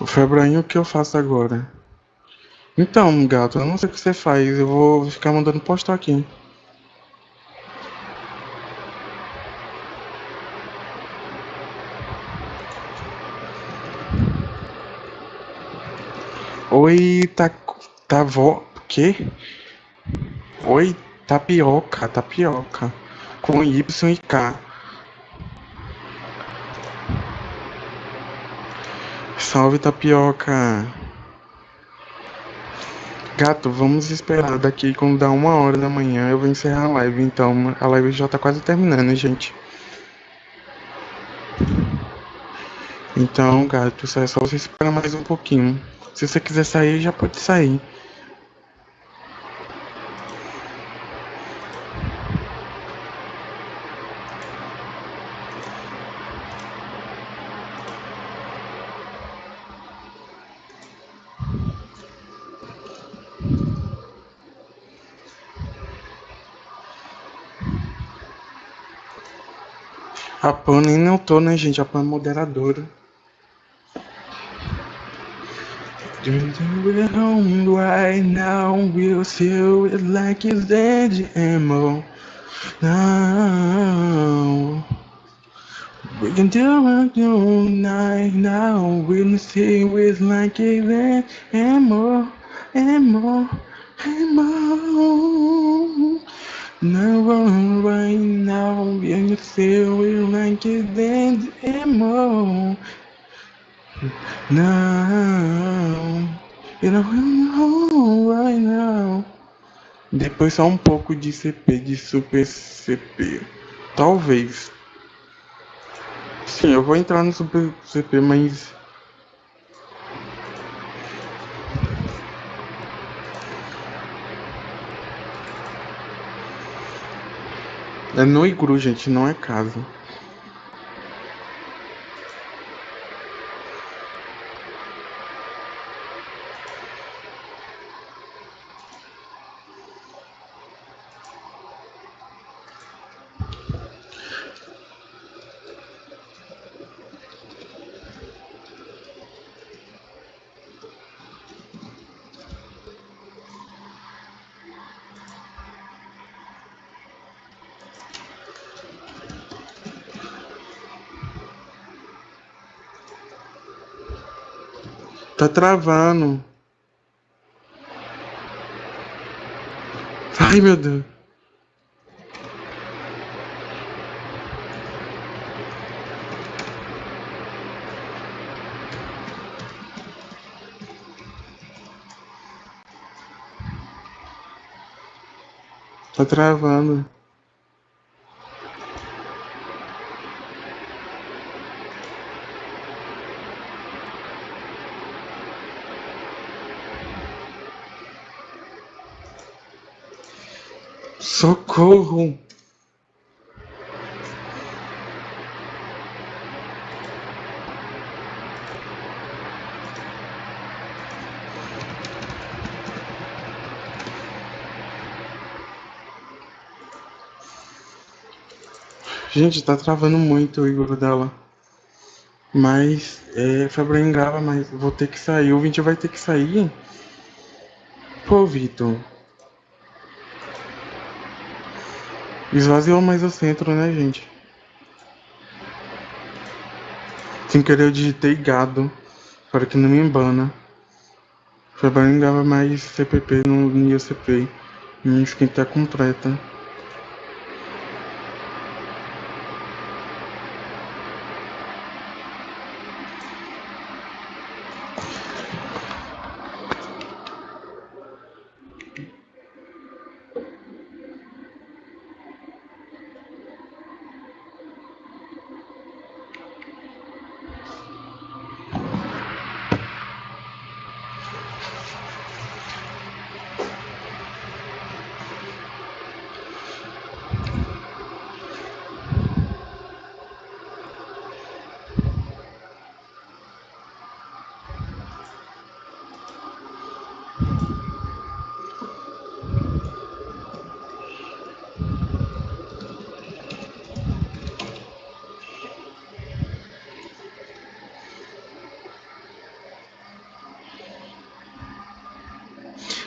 Febrainho, o que eu faço agora? Então, gato, eu não sei o que você faz. Eu vou ficar mandando postar aqui. Oi, tá. Tá vó. Que? Oi, tapioca, tapioca. Com Y e K. Salve, tapioca. Gato, vamos esperar daqui quando dá uma hora da manhã eu vou encerrar a live. Então, a live já tá quase terminando, gente. Então, gato, é só você esperar mais um pouquinho. Se você quiser sair, já pode sair. A Pan nem não tô, né, gente? A Pan é moderadora. We're home right now, we'll feel it like it's dead ammo. Now we can do it all night now. We'll feel it like it's dead ammo, ammo, ammo. Now right now, we'll feel it like it's dead ammo. Now, you know right now. Depois só um pouco de CP, de Super CP. Talvez. Sim, eu vou entrar no Super CP, mas. É no igru, gente, não é casa. Travando. Ai, meu Deus. Tá travando. Socorro! Gente, tá travando muito o Igor dela. Mas, é, Febrinho grava, mas vou ter que sair. O 20 vai ter que sair. Pô, Vitor. Esvaziou mais o centro, né, gente? Sem querer eu digitei gado. Para que não me embana. Grava mais CPP no IOCP. Minha tá completa.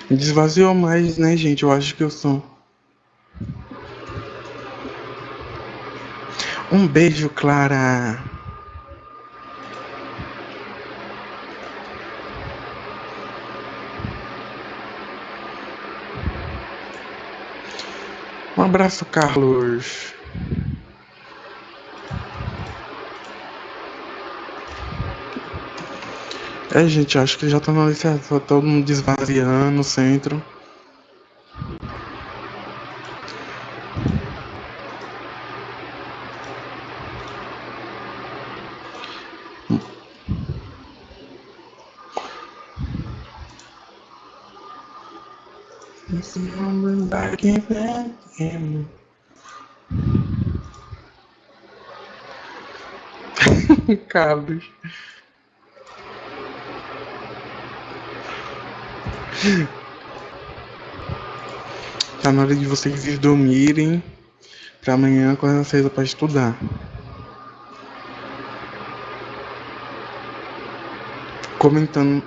Desvaziou mais, né, gente? Eu acho que eu sou. Um beijo, Clara. Um abraço, Carlos. É, gente, acho que já tá na licença, todo mundo desvaziando o centro. Carlos. Tá na hora de vocês dormirem para amanhã acordar cedo para estudar. Comentando.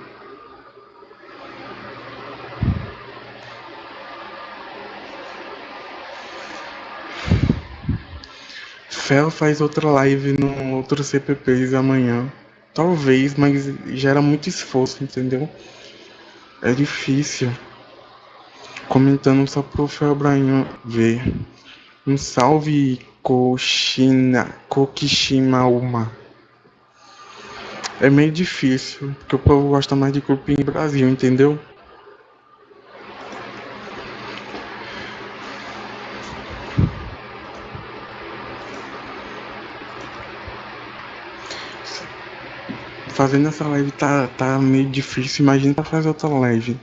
Fel faz outra live no outro CPPs amanhã. Talvez, mas gera muito esforço, entendeu? É difícil. Comentando só pro Felbrainho ver. Um salve Koshina, Kokishimauma. É meio difícil, porque o povo gosta mais de cupim Brasil, entendeu? Fazendo essa live tá, tá meio difícil, imagina pra fazer outra live.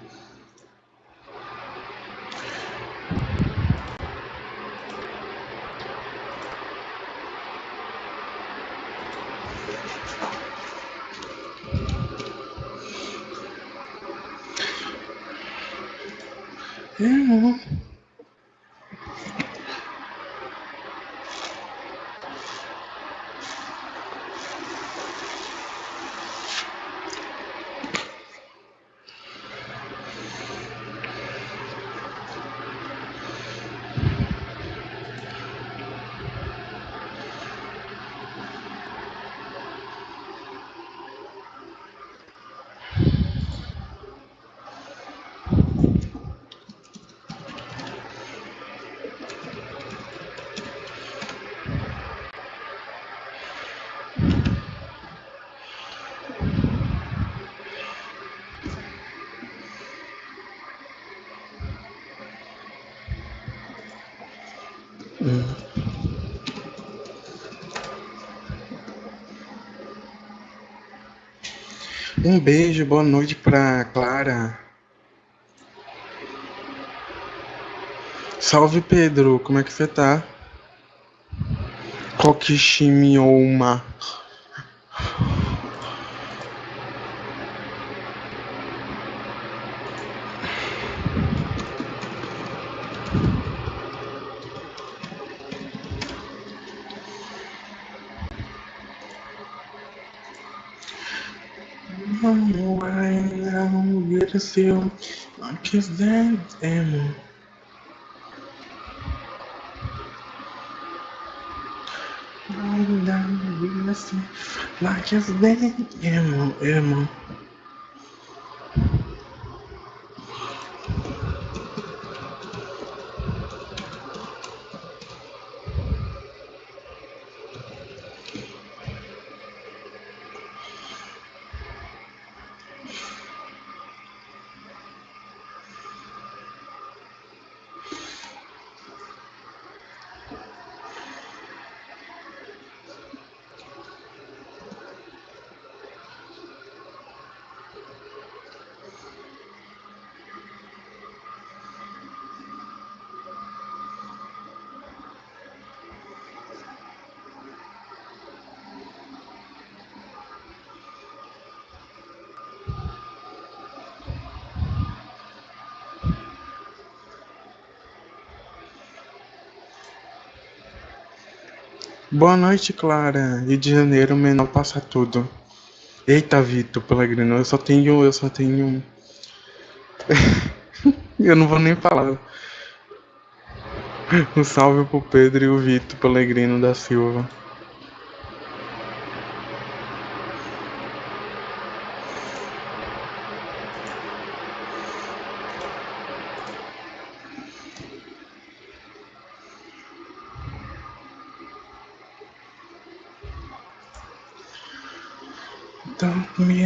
Boa noite pra Clara. Salve Pedro, como é que você tá? Kokishimioma. seu, não quiser, emo. Like it's dead, emo, emo. Boa noite, Clara. Rio de Janeiro, menor passa tudo. Eita, Vitor Pellegrino, eu só tenho. Eu só tenho. Eu não vou nem falar. Um salve pro Pedro e o Vitor Pellegrino da Silva. Então, me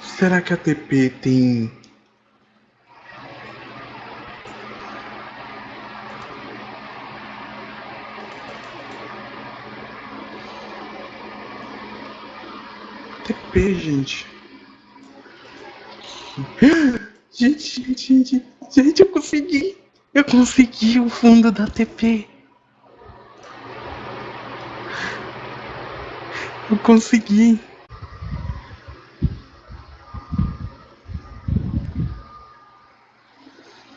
Será que a TP tem TP, gente? Gente, gente, gente, gente, eu consegui! Eu consegui o fundo da TP! Eu consegui!